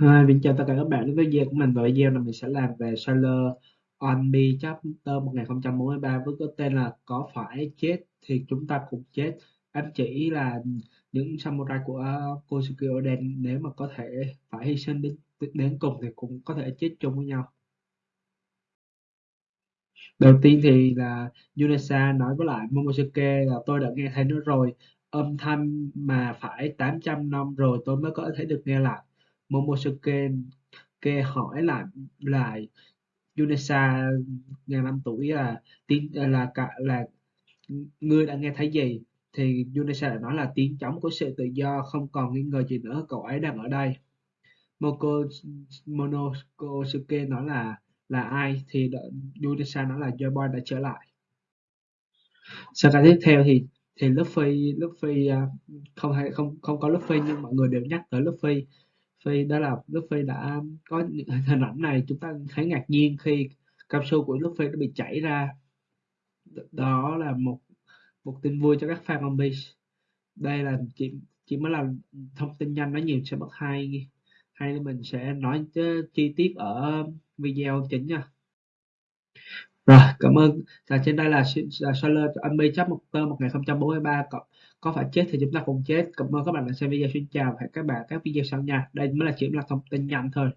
Hi, mình chào tất cả các bạn. Đến với video của mình và video này mình sẽ làm về Sailor on Me chapter 1043 với cái tên là có phải chết thì chúng ta cũng chết. Em chỉ là những samurai của Kosuke Oden. Nếu mà có thể phải hy sinh đến đến cùng thì cũng có thể chết chung với nhau. Đầu tiên thì là Yunesa nói với lại Momosuke là tôi đã nghe thấy nó rồi. Âm thanh mà phải 800 năm rồi tôi mới có thể được nghe lại. Momosuke kê hỏi lại lại Yunesa ngàn năm tuổi là tiếng à, là cả, là ngươi đã nghe thấy gì thì Yunesa đã nói là tiếng trống của sự tự do không còn nghi ngờ gì nữa, cậu ấy đang ở đây. Moko, Monosuke nói là là ai? Thì Yunesa nói là Joy đã trở lại. Sau cái tiếp theo thì thì Luffy Luffy à, không hay, không không có Luffy nhưng mọi người đều nhắc tới Luffy. Luffy đó là Luffy đã có những hình ảnh này, chúng ta thấy ngạc nhiên khi cao su của Luffy nó bị chảy ra. Đó là một một tin vui cho các fan One Piece đây là chỉ chỉ mới là thông tin nhanh, nói nhiều sẽ mất hay hay nên mình sẽ nói chi tiết ở video chính nha rồi cảm ơn. Và trên đây là, là Solar Ami chấp một tơ 1043 cộng có phải chết thì chúng ta cùng chết. Cảm ơn các bạn đã xem video. Xin chào và hẹn các bạn các video sau nha. Đây mới là chỉ là thông tin nhanh thôi.